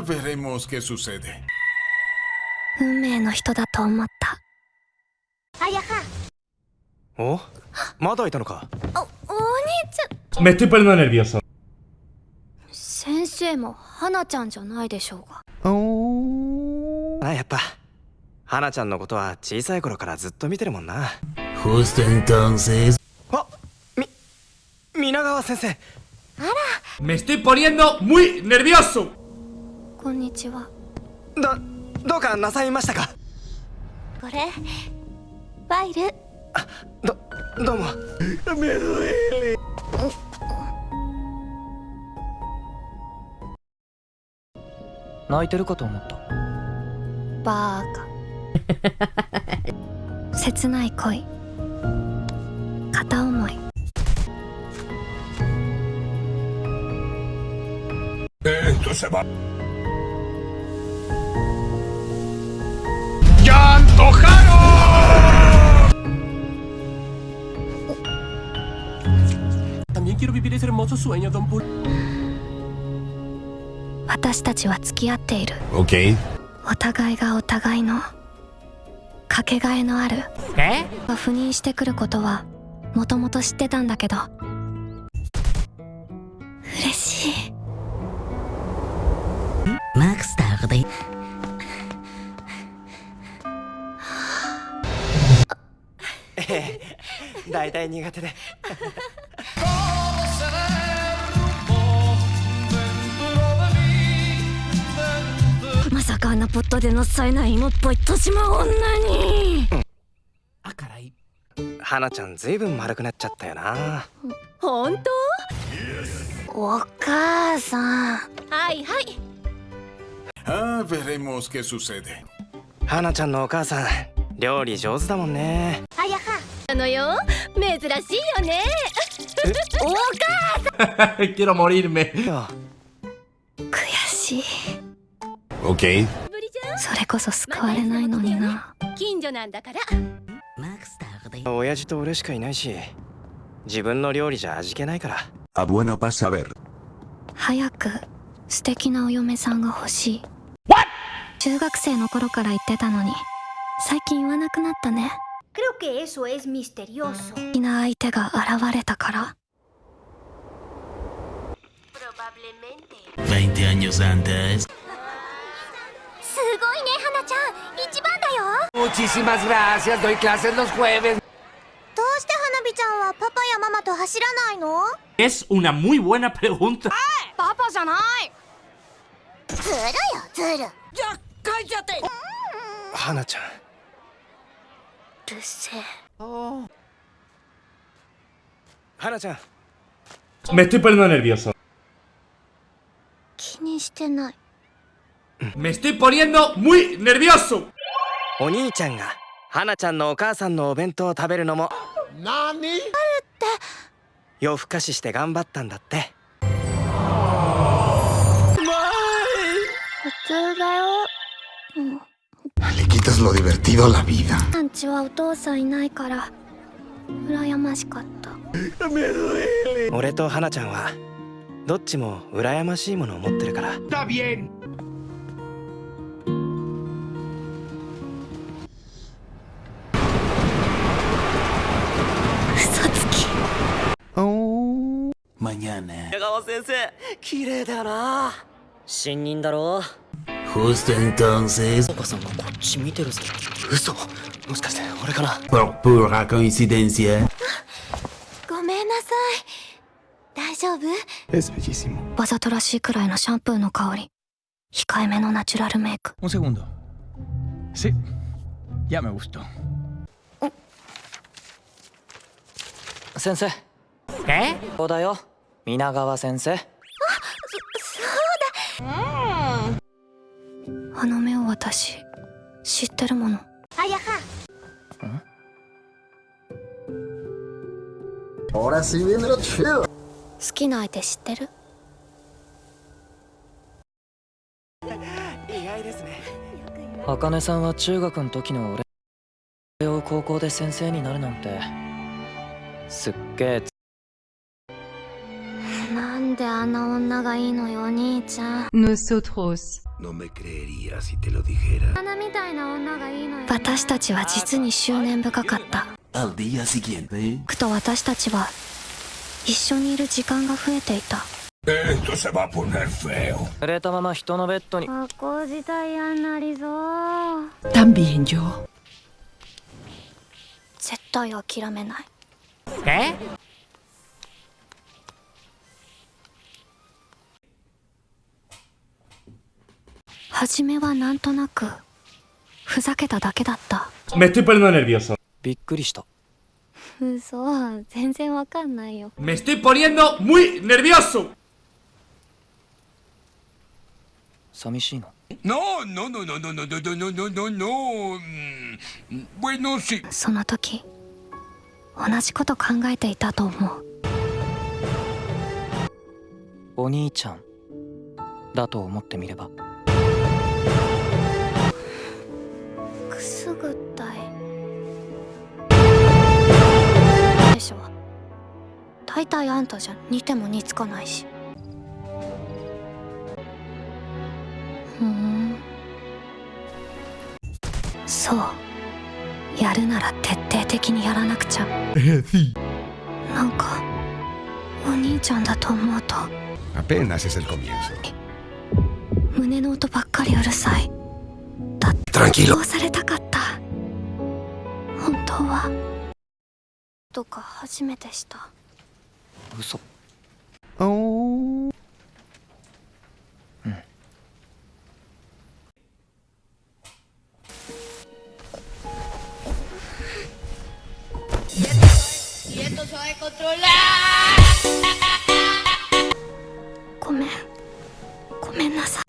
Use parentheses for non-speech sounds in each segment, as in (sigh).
Ah, veremos qué sucede. 運命の人だと思ったおまだいたのかおお兄ちゃん Me estoy poniendo nervioso. 先生も花ちゃんじゃないでしょうがあやっぱ花ちゃんのことは小さい頃からずっと見てるもんな Justo entonces. あみ皆川先生 Me estoy poniendo muy nervioso. こんにちは。どどうかなさいましたか？これファイル。どどうも。泣いてるかと思った。バーカ。(laughs) 切ない恋。片思い。Esto se va. ヤンとハロー私たちは付き合っている、お互いがお互いのかけがえのある。え？が赴任してくることはもともと知ってたんだけど。嬉しい。マークスターで Max (laughs) tarde. 大体苦手で (laughs) まさかあんなポットでのさえない芋っぽい年島女に Ah, caray. 花ちゃんずいぶん丸くなっちゃったよな本当？お母さんはいはい Ah, veremos qué sucede. 花ちゃんのお母さん料理上手だもんねあのよ。珍しいよね。Quiero morirme. よ悔しい。Ok？それこそ救われないのにな。ん近所なんだから.親父と俺しかいないし自分の料理じゃ味気ないから。Bueno. 早く素敵なお嫁さんが欲しい。中学生の頃から言ってたのに最近言わなくなったね Creo que eso es misterioso. Probablemente. 20 años antes. Muchísimas gracias, doy clases los jueves. Es una muy buena pregunta. ¡Papá ¡Ya cállate! Hana-chan. るせえ。花ちゃん。Me estoy poniendo nervioso. 気にしてない。Me estoy poniendo muy nervioso. お兄ちゃんが花ちゃんのお母さんのお弁当を食べるのも。夜更かしして頑張ったんだって。普通だよ。Le quitas lo divertido la vida. アンチはお父さんいないから羨ましかった俺と花ちゃんはどっちも羨ましいものを持ってるから Está bien. 嘘つき Mañana. 川先生綺麗だよな新任だろさんがこっち見てるぞ嘘もしかして俺かな？Por pura coincidencia. ごめんなさい大丈夫？Es bellísimo. わざとらしいくらいのシャンプーの香り控えめのナチュラルメイク Un segundo. Sí. Ya me gustó. 先生 ¿Qué? そうだよ皆川先生あの目を私知ってるもの。Ahora sí viene lo chido. 好きな相手知ってる？意外ですね。茜さんは中学の時の俺を高校で先生になるなんてすっげえなんであんな女がいいのよお兄ちゃん。Nosotros. No me creería si te lo dijera. 花みたいな女がいいのよ。私たちは実に執念深かった。Al día siguiente, くと私たちは一緒にいる時間が増えていた。Esto se va a poner feo. 濡れたまま人のベッドに。学校自体嫌になりそう。También yo. 絶対諦めない。え？初めはなんとなくふざけただけだった Me estoy poniendo nervioso. びっくりした嘘全然わかんないよ Me estoy poniendo muy nervioso. 寂しいの No, no, no, no, no, no, no, no, no, no, no, no. Mm, Bueno, sí. その時同じこと考えていたと思うお兄ちゃんだと思ってみれば大体あんたじゃ似ても似つかないし。ふん。そう。やるなら徹底的にやらなくちゃ。なんかお兄ちゃんだと思うと。Apenas es el comienzo. 胸の音ばっかりうるさい。だってうされたかった。本当は。とか初めてした嘘。おおごめん。ごめんなさい。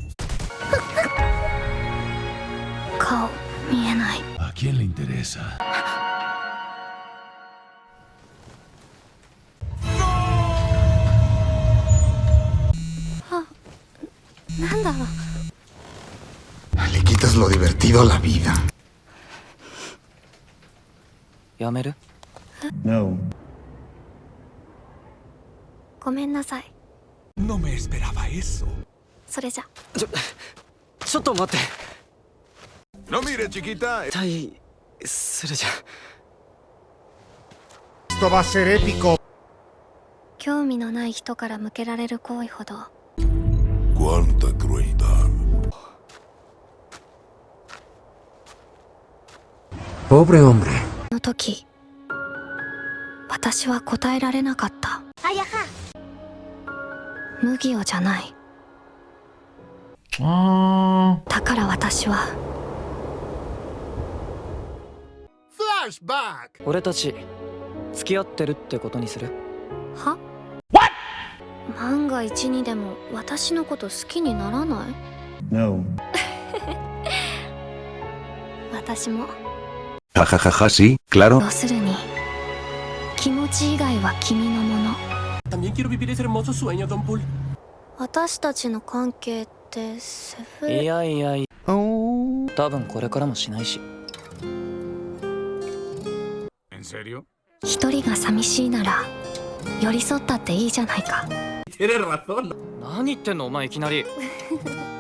顔見えない。あけんりんてれさ onda? Le quitas lo divertido a la vida. ¿Yameru? No. Gomen nasai. No me esperaba eso. Soreja. Chotto matte. No mire, chiquita. Tai. Soreja. Esto va a ser épico. 興味のない人から向けられる行為ほど Cuánta crueldad. Pobre hombre. の時私は答えられなかった。あやは。麦をじゃない。だから私は。俺たち付き合ってるってことにする？は？万が一にでも私のこと好きにならない？No. (laughs) 私も。Jajajaja, sí, claro. 要するに気持ち以外は君のもの。También quiero vivir ese hermoso sueño, Don Bull. 私たちの関係ってセフいレやいやいや。多分これからもしないし。¿En serio? 一人が寂しいなら寄り添ったっていいじゃないかてる razón 何言ってんのお前いきなり。(laughs)